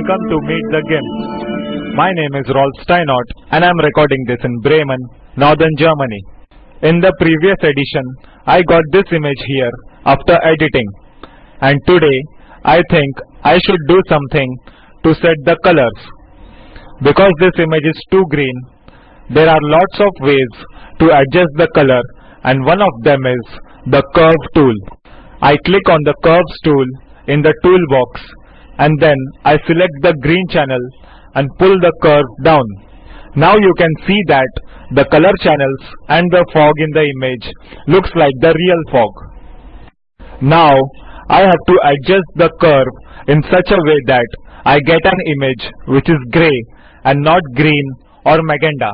welcome to Meet the Gimps. My name is Rolf Steinort and I'm recording this in Bremen, Northern Germany. In the previous edition, I got this image here after editing. And today, I think I should do something to set the colors. Because this image is too green, there are lots of ways to adjust the color and one of them is the curve tool. I click on the curves tool in the toolbox and then I select the green channel and pull the curve down. Now you can see that the color channels and the fog in the image looks like the real fog. Now I have to adjust the curve in such a way that I get an image which is grey and not green or magenta.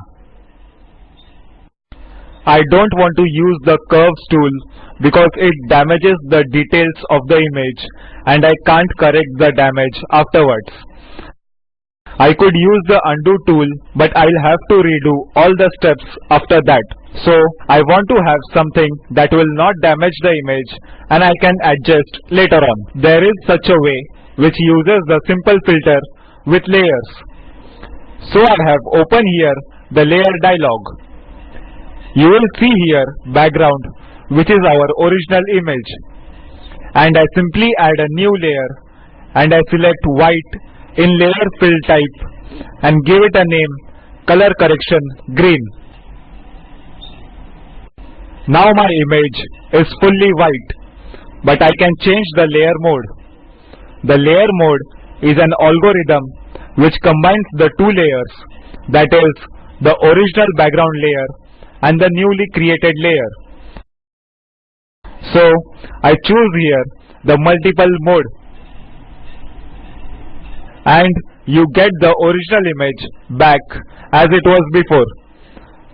I don't want to use the curves tool because it damages the details of the image and I can't correct the damage afterwards. I could use the undo tool but I'll have to redo all the steps after that. So I want to have something that will not damage the image and I can adjust later on. There is such a way which uses the simple filter with layers. So I have open here the layer dialog. You will see here background which is our original image and I simply add a new layer and I select white in layer fill type and give it a name color correction green. Now my image is fully white but I can change the layer mode. The layer mode is an algorithm which combines the two layers that is the original background layer and the newly created layer. So I choose here the multiply mode. And you get the original image back as it was before.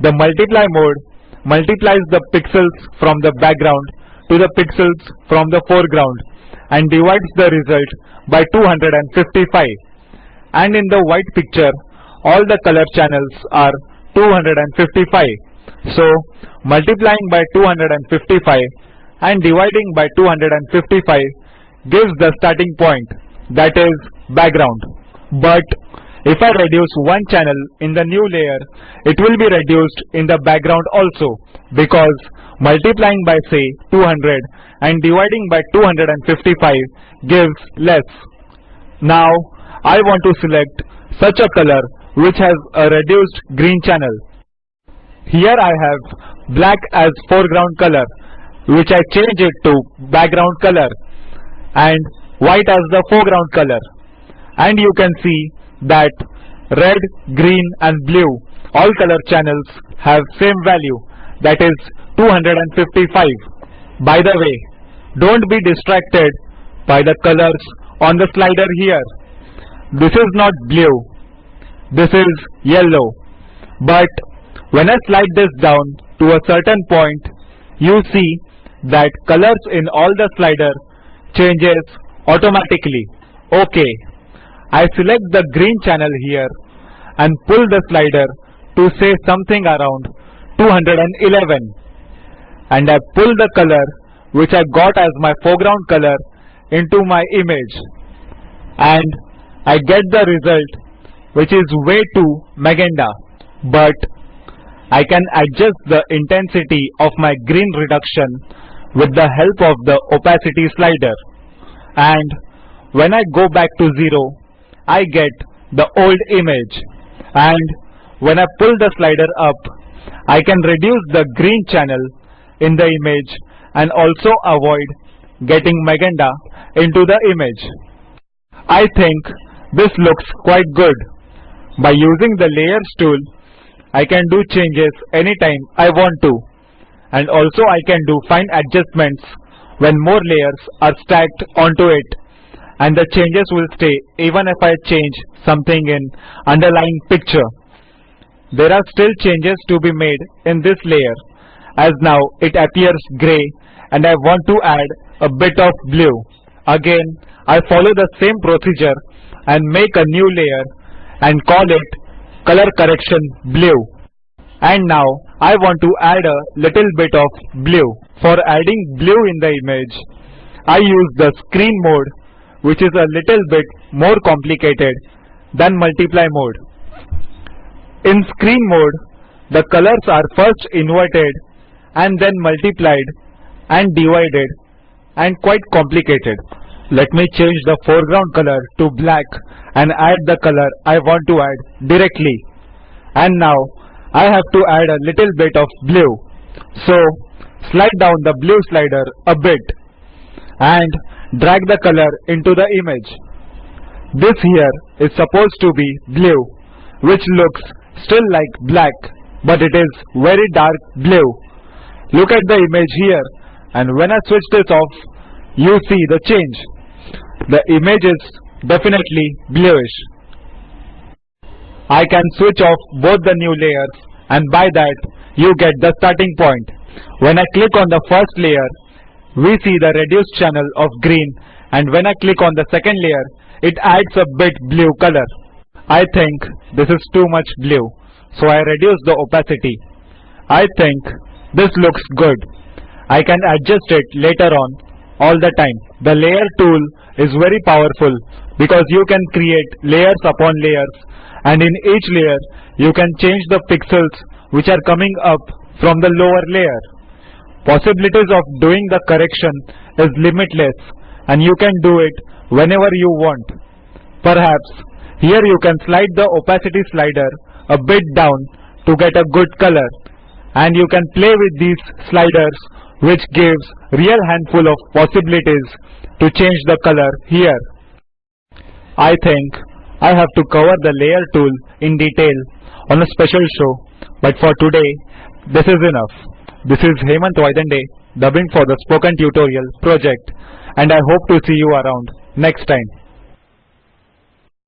The multiply mode multiplies the pixels from the background to the pixels from the foreground and divides the result by 255 and in the white picture all the color channels are 255 so multiplying by 255 and dividing by 255 gives the starting point that is background. But if I reduce one channel in the new layer it will be reduced in the background also because multiplying by say 200 and dividing by 255 gives less. Now I want to select such a color which has a reduced green channel. Here I have black as foreground color which I change it to background color and white as the foreground color and you can see that red, green and blue all color channels have same value that is 255. By the way, don't be distracted by the colors on the slider here. This is not blue, this is yellow but when I slide this down to a certain point, you see that colors in all the slider changes automatically. OK. I select the green channel here and pull the slider to say something around 211 and I pull the color which I got as my foreground color into my image and I get the result which is way too magenta but I can adjust the intensity of my green reduction with the help of the opacity slider and when I go back to 0 I get the old image and when I pull the slider up I can reduce the green channel in the image and also avoid getting magenta into the image. I think this looks quite good. By using the layers tool I can do changes anytime I want to and also I can do fine adjustments when more layers are stacked onto it and the changes will stay even if I change something in underlying picture. There are still changes to be made in this layer as now it appears grey and I want to add a bit of blue. Again I follow the same procedure and make a new layer and call it color correction blue and now I want to add a little bit of blue. For adding blue in the image I use the screen mode which is a little bit more complicated than multiply mode. In screen mode, the colors are first inverted and then multiplied and divided and quite complicated. Let me change the foreground color to black and add the color I want to add directly. And now I have to add a little bit of blue. So slide down the blue slider a bit and drag the color into the image. This here is supposed to be blue which looks still like black but it is very dark blue. Look at the image here and when I switch this off you see the change. The image is definitely bluish. I can switch off both the new layers and by that you get the starting point. When I click on the first layer we see the reduced channel of green and when I click on the second layer it adds a bit blue color. I think this is too much blue so I reduce the opacity. I think this looks good. I can adjust it later on all the time. The layer tool is very powerful because you can create layers upon layers and in each layer you can change the pixels which are coming up from the lower layer. Possibilities of doing the correction is limitless and you can do it whenever you want. Perhaps here you can slide the opacity slider a bit down to get a good color and you can play with these sliders which gives real handful of possibilities to change the color here. I think I have to cover the layer tool in detail on a special show but for today this is enough. This is Hemant Vaidande dubbing for the spoken tutorial project and I hope to see you around next time.